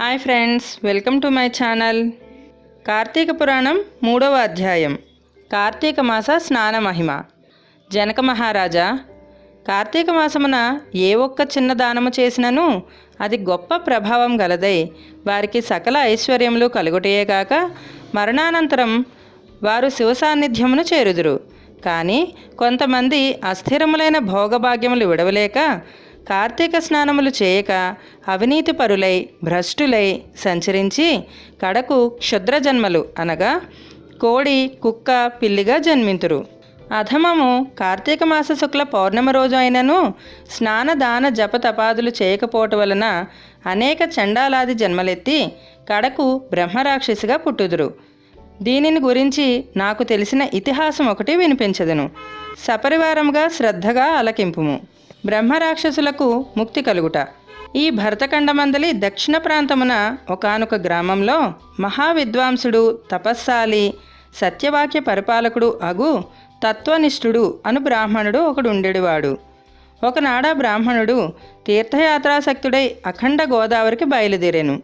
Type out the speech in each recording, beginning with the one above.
Hi friends welcome to my channel Karthika Puranam మూడవ అధ్యాయం. కార్తీక మాస స్నాన మహిమ. జనక మహారాజా కార్తీక మాసమున ఏ ఒక్క చిన్న దానము చేసినను అది గొప్ప ప్రభావం గలదై వారికి సకల ఐశ్వర్యములు కలుగుటయేగాక మరణానంతరం వారు శివ సాన్నిధ్యమును చేరుదురు. కానీ కొంతమంది అస్థిరములైన భోగభాగ్యములు విడవలేక కార్తీక స్నానములు చేయక అవినీతి పరులై భ్రష్టులై సంచరించి కడకు క్షుద్ర జన్మలు అనగా కోడి కుక్క పిల్లిగా జన్మింతురు. అధమము కార్తీక మాస శుక్ల పౌర్ణమి రోజు అయినను స్నాన దాన జప తపాదులు వలన అనేక చండాలాది జన్మలెత్తి కడకు బ్రహ్మరాక్షసిగా పుట్టుదురు. దీనిని గురించి నాకు తెలిసిన ఇతిహాసం ఒకటి వినిపించదును. సపరివారముగా శ్రద్ధగా అలకింపుము బ్రహ్మరాక్షసులకు ముక్తి కలుగుట. ఈ భరతఖండమందలి దక్షిణ ప్రాంతమున ఒకానొక గ్రామంలో మహావిద్వాంసుడు తపస్సాలి సత్యవాక్య పరిపాలకుడు అగు తత్వనిష్ఠుడు అను బ్రాహ్మణుడు ఒకడు ఉండేవాడు ఒకనాడ బ్రాహ్మణుడు తీర్థయాత్రాసక్తుడై అఖండ గోదావరికి బయలుదేరాను.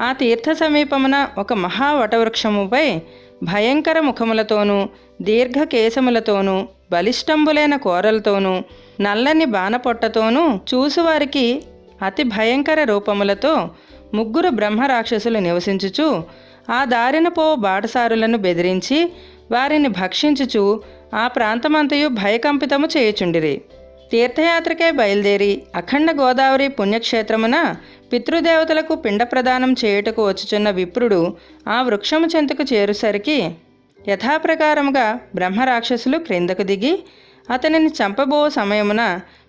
ఆ తీర్థ సమీపమున ఒక మహా వటవృక్షముపై భయంకర ముఖములతోనూ దీర్ఘకేశములతోనూ బలిష్టంబులైన కోరలతోనూ నల్లని బాణపొట్టతోనూ చూసువారికి అతి భయంకర రూపములతో ముగ్గురు బ్రహ్మరాక్షసులు నివసించుచు ఆ దారిన పో బాటసారులను బెదిరించి వారిని భక్షించుచు ఆ ప్రాంతమంతయు భయకంపితము చేయుచుండిరి. తీర్థయాత్రకే బయలుదేరి అఖండ గోదావరి పుణ్యక్షేత్రమున పితృదేవతలకు పిండ ప్రదానం చేయుటకు వచ్చుచున్న విప్రుడు ఆ వృక్షము చెంతకు చేరుసరికి యథాప్రకారముగా బ్రహ్మరాక్షసులు క్రిందకు దిగి అతనిని చంపబో సమయమున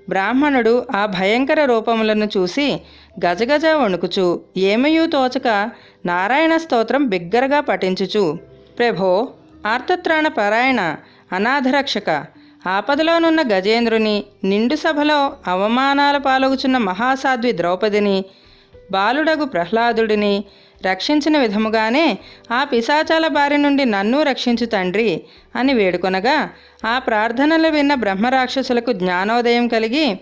బ్రాహ్మణుడు ఆ భయంకర రూపములను చూసి గజగజ వణుకుచు ఏమయూ తోచక నారాయణ స్తోత్రం బిగ్గరగా పఠించుచు ప్రభో ఆర్తత్రాణ పరాయణ అనాథరక్షక ఆపదలోనున్న గజేంద్రుని నిండు సభలో అవమానాల పాలగుచున్న మహాసాధ్వి ద్రౌపదిని బాలుడగు ప్రహ్లాదుడిని రక్షించిన విధముగానే ఆ పిశాచాల బారి నుండి నన్ను రక్షించు తండ్రి అని వేడుకొనగా ఆ ప్రార్థనలు విన్న బ్రహ్మరాక్షసులకు జ్ఞానోదయం కలిగి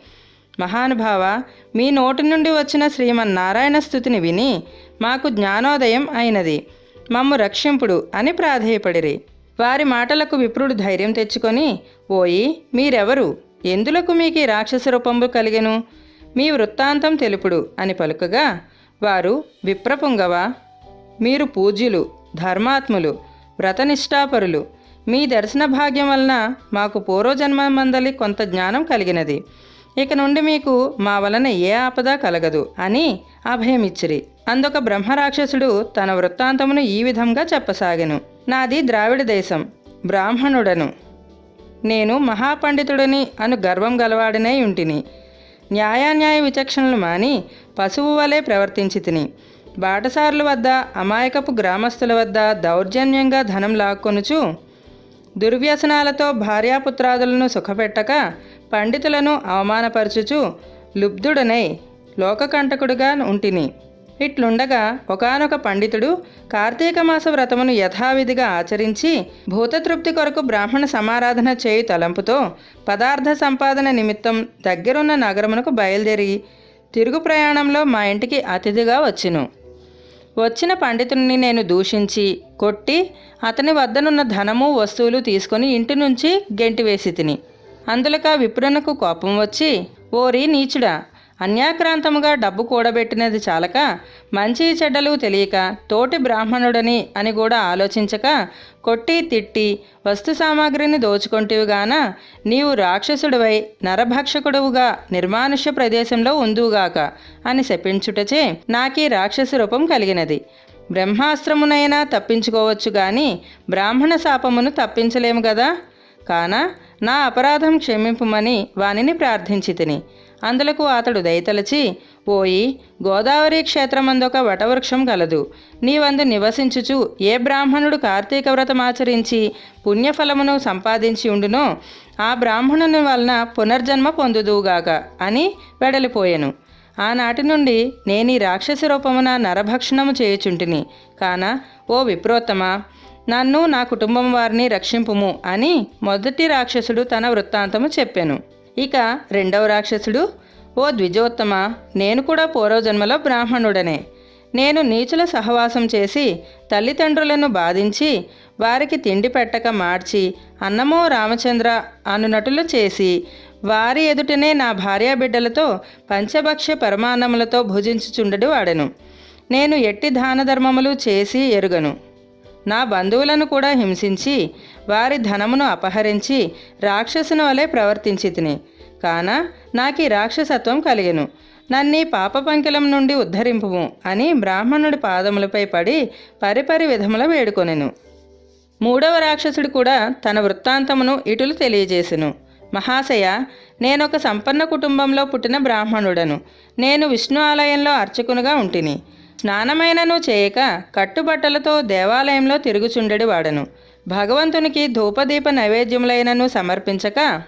మహానుభావ మీ నోటి నుండి వచ్చిన శ్రీమన్నారాయణ స్థుతిని విని మాకు జ్ఞానోదయం అయినది. మమ్ము రక్షింపుడు అని ప్రాధేయపడిరి. వారి మాటలకు విప్రుడు ధైర్యం తెచ్చుకొని ఓయి మీరెవరు? ఎందులకు మీకు రాక్షస రూపంబు కలిగెను? మీ వృత్తాంతం తెలుపుడు అని పలుకగా వారు విప్రపుంగవ? మీరు పూజ్యులు ధర్మాత్ములు వ్రతనిష్టాపరులు మీ దర్శన భాగ్యం వలన మాకు పూర్వజన్మ మందలి కొంత జ్ఞానం కలిగినది. ఇక నుండి మీకు మా వలన ఏ ఆపద కలగదు అని అభయమిచ్చిరి. అందొక బ్రహ్మరాక్షసుడు తన వృత్తాంతమును ఈ విధంగా చెప్పసాగెను. నాది ద్రావిడ దేశం బ్రాహ్మణుడను. నేను మహాపండితుడని అను గర్వం గలవాడనే ఉంటిని. న్యాయాన్యాయ విచక్షణలు మాని పశువు వలె ప్రవర్తించి తిని. బాటసారుల వద్ద అమాయకపు గ్రామస్తుల వద్ద దౌర్జన్యంగా ధనం లాక్కొనుచు దుర్వ్యసనాలతో భార్యాపుత్రాదులను సుఖపెట్టక పండితులను అవమానపరచుచు లుబ్ధుడనై లోకకంటకుడుగా ఉంటిని. ఇట్లుండగా ఒకానొక పండితుడు కార్తీక మాస వ్రతమును యథావిధిగా ఆచరించి భూతతృప్తి కొరకు బ్రాహ్మణ సమారాధన చేయు తలంపుతో పదార్థ సంపాదన నిమిత్తం దగ్గరున్న నగరమునకు బయలుదేరి తిరుగు ప్రయాణంలో మా ఇంటికి అతిథిగా వచ్చెను. వచ్చిన పండితుడిని నేను దూషించి కొట్టి అతని వద్దనున్న ధనము వస్తువులు తీసుకొని ఇంటి నుంచి గెంటివేసి తిని. అందులక విప్రునకు కోపం వచ్చి ఓరి నీచుడా అన్యాక్రాంతముగా డబ్బు కూడబెట్టినది చాలక మంచి చెడ్డలు తెలియక తోటి బ్రాహ్మణుడని అని కూడా ఆలోచించక కొట్టి తిట్టి వస్తు సామాగ్రిని దోచుకొంటివిగాన నీవు రాక్షసుడివై నరభక్షకుడువుగా నిర్మానుష్య ప్రదేశంలో ఉందువుగాక అని శపించుటచే నాకీ రాక్షస రూపం కలిగినది. బ్రహ్మాస్త్రమునైనా తప్పించుకోవచ్చు గాని బ్రాహ్మణ శాపమును తప్పించలేము కదా కాన నా అపరాధం క్షమింపుమని వానిని ప్రార్థించి తిని అందులకు అతడు దయతలచి పోయి గోదావరి క్షేత్రమందొక వటవృక్షం కలదు నీవందు నివసించుచు ఏ బ్రాహ్మణుడు కార్తీక వ్రతమాచరించి పుణ్యఫలమును సంపాదించి ఉండునో ఆ బ్రాహ్మణుని వలన పునర్జన్మ పొందుదువుగాక అని వెడలిపోయాను. ఆనాటి నుండి నేను ఈ రాక్షసి రూపమున నరభక్షణము చేయుచుంటిని. కాన ఓ విప్రోత్తమ నన్ను నా కుటుంబం వారిని రక్షింపుము అని మొదటి రాక్షసుడు తన వృత్తాంతము చెప్పాను. ఇక రెండవ రాక్షసుడు ఓ ద్విజోత్తమ నేను కూడా పూర్వజన్మలో బ్రాహ్మణుడనే. నేను నీచుల సహవాసం చేసి తల్లిదండ్రులను బాధించి వారికి తిండి పెట్టక మార్చి అన్నమో రామచంద్ర అనునటులు చేసి వారి ఎదుటనే నా భార్యాబిడ్డలతో పంచభక్ష్య పరమాన్నములతో భుజించుచుండడు వాడెను. నేను ఎట్టి దాన ధర్మములు చేసి ఎరుగను. నా బంధువులను కూడా హింసించి వారి ధనమును అపహరించి రాక్షసుని వలె ప్రవర్తించి తిని కాన నాకు రాక్షసత్వం కలిగెను. నన్నీ పాప పంకిలం నుండి ఉద్ధరింపుము అని బ్రాహ్మణుడి పాదములపై పడి పరిపరి విధముల వేడుకొనెను. మూడవ రాక్షసుడు కూడా తన వృత్తాంతమును ఇటులు తెలియజేసెను. మహాశయ నేనొక సంపన్న కుటుంబంలో పుట్టిన బ్రాహ్మణుడను. నేను విష్ణు ఆలయంలో అర్చకునుగా ఉంటిని. స్నానమైనను చేయక కట్టుబట్టలతో దేవాలయంలో తిరుగుచుండెడి వాడను. భగవంతునికి ధూపదీప నైవేద్యములైనను సమర్పించక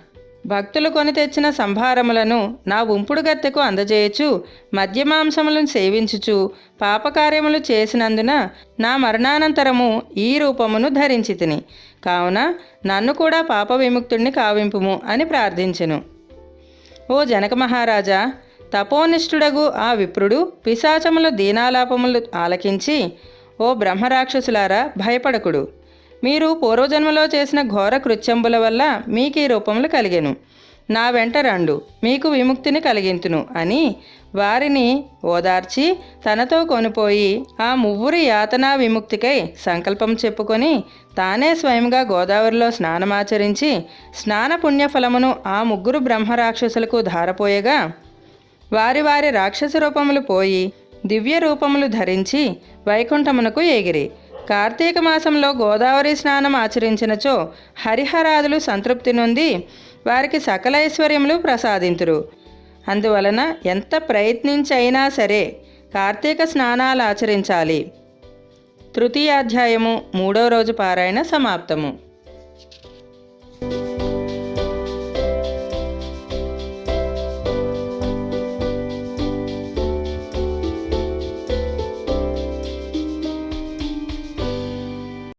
భక్తులు కొని తెచ్చిన సంభారములను నా ఉంపుడు గత్తెకు అందజేయచు మద్యమాంసములను సేవించుచు పాపకార్యములు చేసినందున నా మరణానంతరము ఈ రూపమును ధరించి తిని కావున నన్ను కూడా పాప విముక్తుణ్ణి కావింపుము అని ప్రార్థించెను. ఓ జనక మహారాజా తపోనిష్ఠుడగు ఆ విప్రుడు పిశాచముల దీనాలాపములు ఆలకించి ఓ బ్రహ్మరాక్షసులారా భయపడకుడు. మీరు పూర్వజన్మలో చేసిన ఘోర కృత్యంబుల వల్ల మీకు ఈ రూపములు కలిగెను. నా వెంట రండు మీకు విముక్తిని కలిగింతును అని వారిని ఓదార్చి తనతో కొనిపోయి ఆ మువ్వురి యాతనా విముక్తికై సంకల్పం చెప్పుకొని తానే స్వయంగా గోదావరిలో స్నానమాచరించి స్నాన పుణ్యఫలమును ఆ ముగ్గురు బ్రహ్మరాక్షసులకు ధారపోయగా వారి వారి రాక్షస రూపములు పోయి దివ్య రూపములు ధరించి వైకుంఠమునకు ఎగిరి. కార్తీక మాసంలో గోదావరి స్నానం ఆచరించినచో హరిహరాదులు సంతృప్తి నుండి వారికి సకల ఐశ్వర్యములు ప్రసాదింతురు. అందువలన ఎంత ప్రయత్నించైనా సరే కార్తీక స్నానాలు ఆచరించాలి. తృతీయాధ్యాయము మూడో రోజు పారాయణ సమాప్తము.